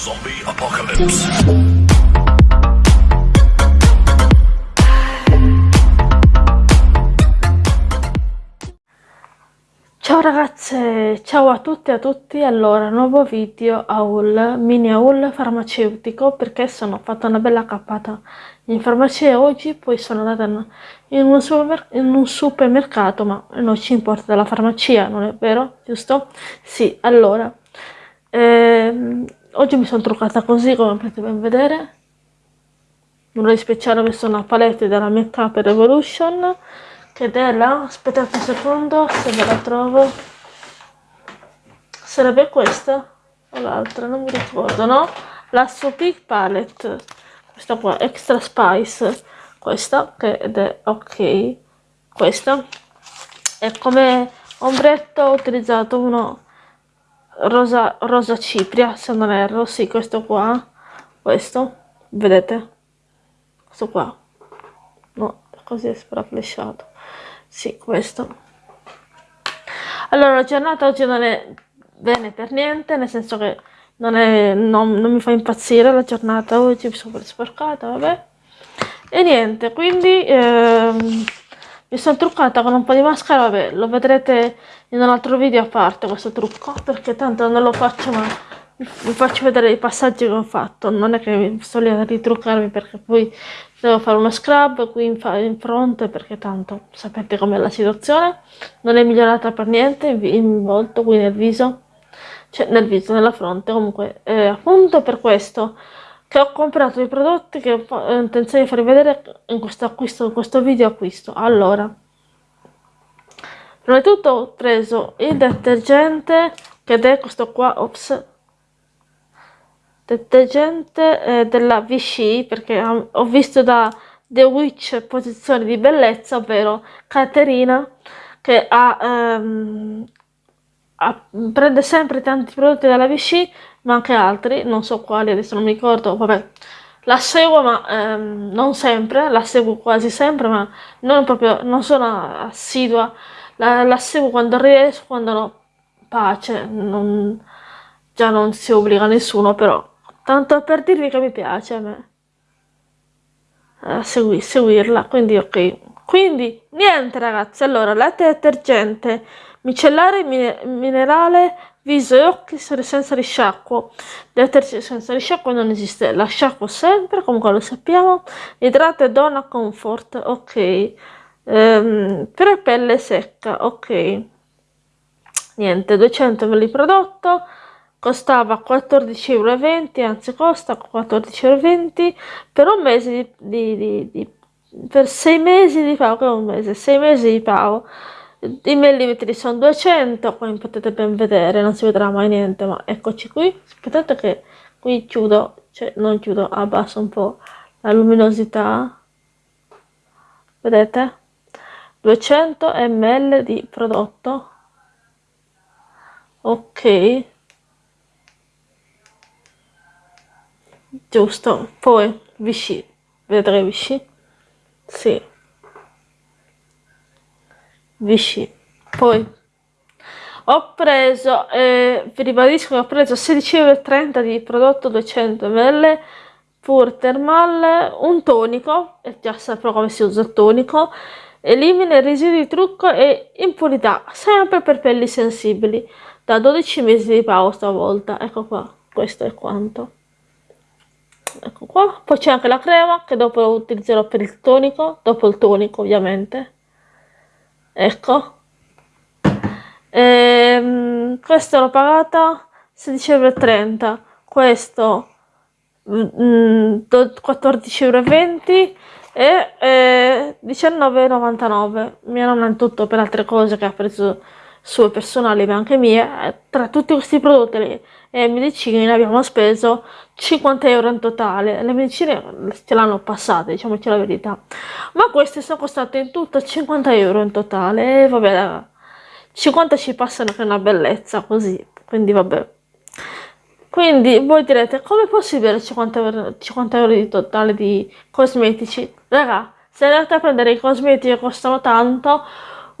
Zombie Apocalypse. Ciao ragazze, ciao a tutti e a tutti, allora nuovo video haul, mini haul farmaceutico perché sono fatta una bella cappata in farmacia oggi, poi sono andata in un, in un supermercato ma non ci importa della farmacia, non è vero? Giusto? Sì, allora, ehm, oggi mi sono truccata così come potete ben vedere, nulla di speciale, ho messo una palette della Make Up Revolution ed è la aspettate un secondo se ve la trovo. Sarebbe questa o l'altra non mi ricordo no? La Sopic Palette. Questa qua Extra Spice. Questa che è ok. Questa e come ombretto ho utilizzato uno rosa, rosa cipria se non erro. Sì questo qua. Questo. Vedete? Questo qua. No così è spraflesciato sì, questo. Allora, la giornata oggi non è bene per niente, nel senso che non, è, non, non mi fa impazzire la giornata oggi, mi sono sporcata, vabbè. E niente, quindi ehm, mi sono truccata con un po' di maschera, vabbè, lo vedrete in un altro video a parte questo trucco, perché tanto non lo faccio ma vi faccio vedere i passaggi che ho fatto, non è che sto lì a ritruccarmi perché poi devo fare uno scrub qui in, in fronte perché tanto sapete com'è la situazione, non è migliorata per niente in volto, qui nel viso, cioè nel viso, nella fronte, comunque eh, appunto per questo che ho comprato i prodotti che ho intenzione di farvi vedere in questo acquisto, in questo video acquisto. Allora, prima di tutto ho preso il detergente che è questo qua, ops, detergente eh, della Vichy perché ho visto da The Witch posizioni di bellezza ovvero Caterina che ha, ehm, prende sempre tanti prodotti dalla Vichy ma anche altri non so quali adesso non mi ricordo vabbè. La seguo ma ehm, non sempre la seguo quasi sempre ma non proprio non sono assidua. La, la seguo quando riesco quando no pace non, già non si obbliga nessuno però tanto per dirvi che mi piace a me. A segui, seguirla quindi ok quindi niente ragazzi. Allora latte detergente micellare minerale viso e occhi senza risciacquo. Detergente senza risciacquo non esiste. La sciacquo sempre comunque lo sappiamo. Idrato e donna comfort ok. Ehm, per pelle secca ok. Niente 200 ml prodotto. Costava 14,20 euro, anzi costa 14,20 euro per un mese di, di, di, di per 6 mesi di pago, che un mese, 6 mesi di pago. I millimetri sono 200, come potete ben vedere, non si vedrà mai niente, ma eccoci qui. Aspettate che qui chiudo, cioè non chiudo, abbasso un po' la luminosità. Vedete? 200 ml di prodotto. Ok. giusto poi Vichy vedrei Vichy sì. Vichy poi ho preso eh, vi ribadisco che ho preso 16,30 euro di prodotto 200 ml pur thermal un tonico e già saprò come si usa il tonico elimina i residui di trucco e impurità sempre per pelli sensibili da 12 mesi di pausa stavolta ecco qua questo è quanto ecco qua. Poi c'è anche la crema che dopo lo utilizzerò per il tonico dopo il tonico ovviamente. Ecco. Ehm, questo l'ho pagata 16,30 euro questo mm, 14,20 euro e eh, 19,99 mia nonna in tutto per altre cose che ha preso sue personali ma anche mie tra tutti questi prodotti e medicine abbiamo speso 50 euro in totale. Le medicine ce l'hanno passate diciamoci la verità. Ma queste sono costate in tutto 50 euro in totale. E vabbè 50 ci passano che è una bellezza così quindi vabbè. Quindi voi direte come è possibile 50 euro, 50 euro di totale di cosmetici? Raga se andate a prendere i cosmetici che costano tanto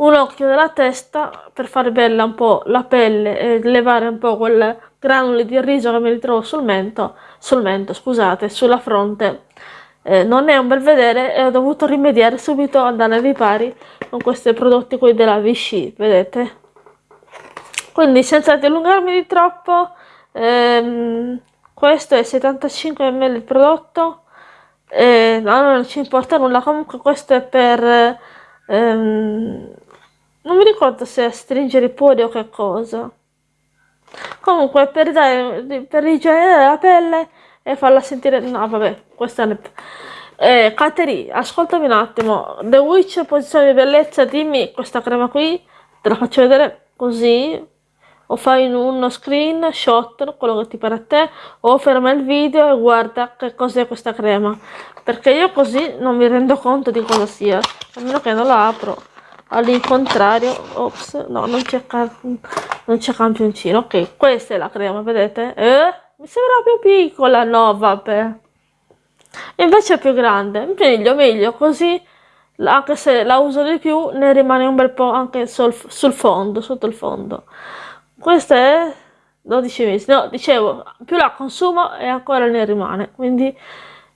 un occhio della testa per fare bella un po' la pelle e levare un po' quel granuli di riso che mi ritrovo sul mento, sul mento, scusate, sulla fronte. Eh, non è un bel vedere e ho dovuto rimediare subito, andare ai ripari con questi prodotti qui della Vichy, vedete? Quindi senza dilungarmi di troppo, ehm, questo è 75 ml il prodotto, eh, no, non ci importa nulla, comunque questo è per... Ehm, mi ricordo se è stringere i pori o che cosa. Comunque per, dare, per rigenerare la pelle e farla sentire... No, vabbè, questa è... Eh, Kateri, ascoltami un attimo. The Witch, posizione di bellezza, dimmi questa crema qui. Te la faccio vedere così. O fai uno screenshot, quello che ti pare a te, o ferma il video e guarda che cos'è questa crema. Perché io così non mi rendo conto di cosa sia. A meno che non la apro all'incontrario ops no non c'è non c'è campioncino. Ok questa è la crema vedete? Eh? mi sembra più piccola no vabbè. Invece è più grande. Meglio meglio così anche se la uso di più ne rimane un bel po' anche sul, sul fondo sotto il fondo. Questa è 12 mesi no dicevo più la consumo e ancora ne rimane quindi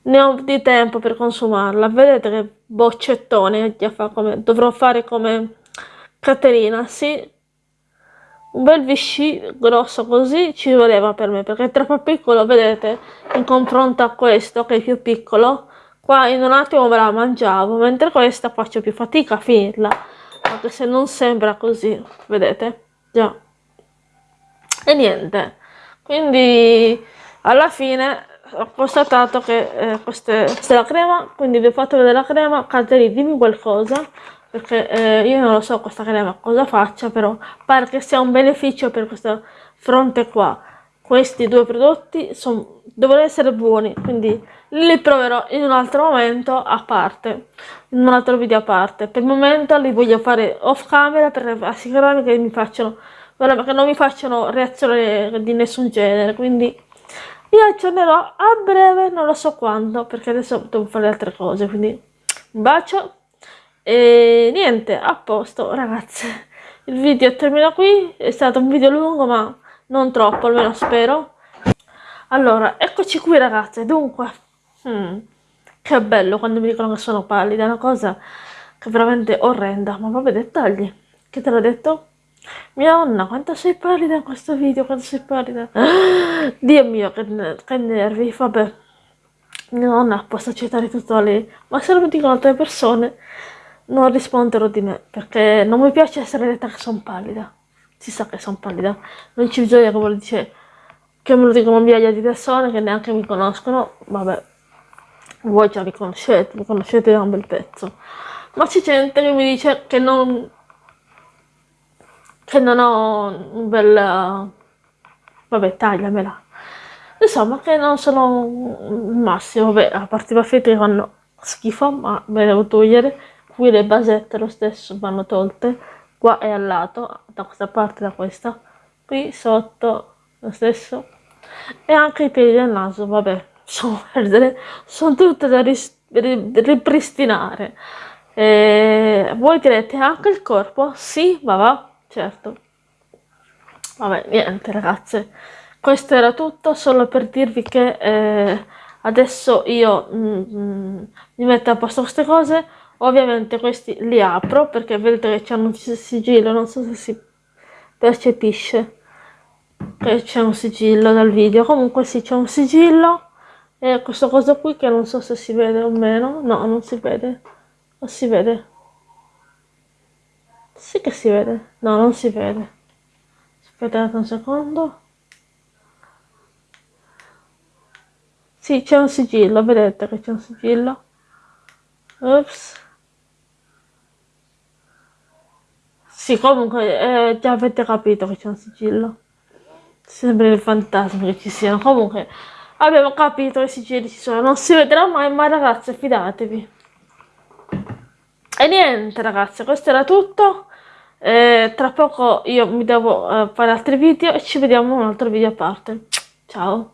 ne ho di tempo per consumarla. Vedete che boccettone che fa come dovrò fare come Caterina. Sì un bel Vichy grosso così ci voleva per me perché è troppo piccolo vedete in confronto a questo che è più piccolo. Qua in un attimo me la mangiavo mentre questa faccio più fatica a finirla. Anche se non sembra così vedete? Già. E niente. Quindi alla fine ho constatato che eh, queste, questa è la crema, quindi vi ho fatto vedere la crema, Cateri dimmi qualcosa, perché eh, io non lo so questa crema cosa faccia, però pare che sia un beneficio per questo fronte qua. Questi due prodotti son, dovrebbero essere buoni, quindi li proverò in un altro momento a parte, in un altro video a parte. Per il momento li voglio fare off camera per assicurarmi che mi facciano, che non mi facciano reazioni di nessun genere, quindi vi aggiornerò a breve, non lo so quando, perché adesso devo fare altre cose, quindi un bacio e niente, a posto ragazze. Il video termina qui, è stato un video lungo ma non troppo, almeno spero. Allora, eccoci qui ragazze, dunque, hmm, che bello quando mi dicono che sono pallida, è una cosa che è veramente orrenda, ma vabbè dettagli, che te l'ho detto? Mia nonna, quanto sei pallida in questo video, quanto sei pallida. Dio mio, che, che nervi, vabbè. Mia nonna posso accettare tutto lei, ma se lo dicono altre persone non risponderò di me, perché non mi piace essere detta che sono pallida. Si sa che sono pallida, non ci bisogna che me lo dice, che me lo dicono migliaia di persone che neanche mi conoscono, vabbè. Voi già mi conoscete, mi conoscete da un bel pezzo. Ma c'è gente che mi dice che non che non ho un bel... vabbè tagliamela. Insomma che non sono il massimo vabbè a parte i baffetti fanno schifo ma me devo togliere. Qui le basette lo stesso vanno tolte. Qua è al lato da questa parte da questa. Qui sotto lo stesso. E anche i piedi del naso vabbè sono, sono tutte da ripristinare. E voi direte anche il corpo? Sì ma va certo. Vabbè, niente ragazze, questo era tutto, solo per dirvi che eh, adesso io mm, mm, mi metto a posto queste cose, ovviamente questi li apro perché vedete che c'è un sigillo, non so se si percepisce che c'è un sigillo dal video, comunque sì c'è un sigillo. E questo coso qui che non so se si vede o meno, no non si vede, non si vede. Sì che si vede. No, non si vede. Aspettate un secondo. Sì, c'è un sigillo, vedete che c'è un sigillo. Ops. Sì, comunque eh, già avete capito che c'è un sigillo. Sembra il fantasma che ci siano. Comunque abbiamo capito che i sigilli ci sono. Non si vedrà mai, ma ragazze, fidatevi. E niente ragazzi, questo era tutto. Eh, tra poco io mi devo eh, fare altri video e ci vediamo in un altro video a parte. Ciao!